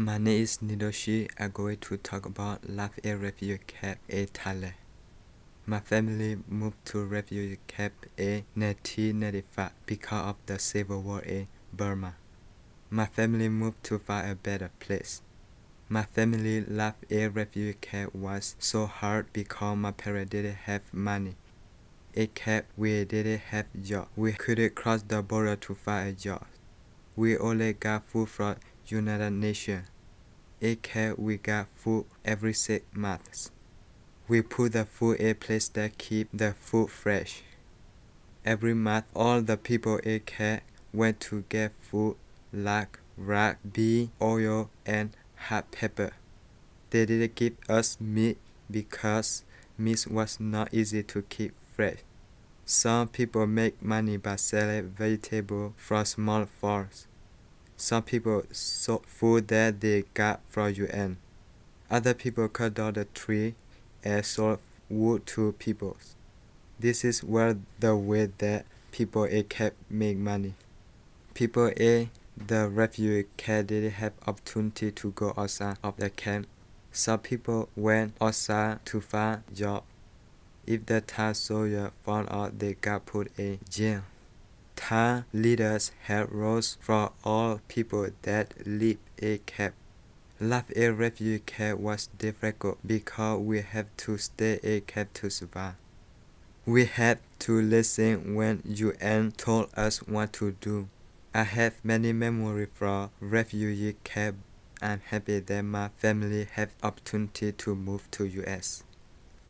My name is Nidoshi. I'm going to talk about life in refugee camp in Thailand. My family moved to refugee camp in 1995 because of the civil war in Burma. My family moved to find a better place. My family life in refugee camp was so hard because my parents didn't have money. In camp, we didn't have job. We couldn't cross the border to find a job. We only got food from United Nations. In camp, we got food every six months. We put the food in place that keep the food fresh. Every month, all the people in camp went to get food like rice, bean, oil, and hot pepper. They didn't give us meat because meat was not easy to keep fresh. Some people make money by selling vegetables from small farms. Some people sold food that they got from UN. Other people cut down the tree and sold wood to people. This is where the way that people in camp make money. People in the refugee camp didn't have opportunity to go outside of the camp. Some people went outside to find job. If the Thai soldier found out they got put in jail. Thai leaders had rules for all people that live in camp. Life in refugee camp was difficult because we had to stay in camp to survive. We had to listen when UN told us what to do. I have many memories from refugee camp. I'm happy that my family had opportunity to move to US.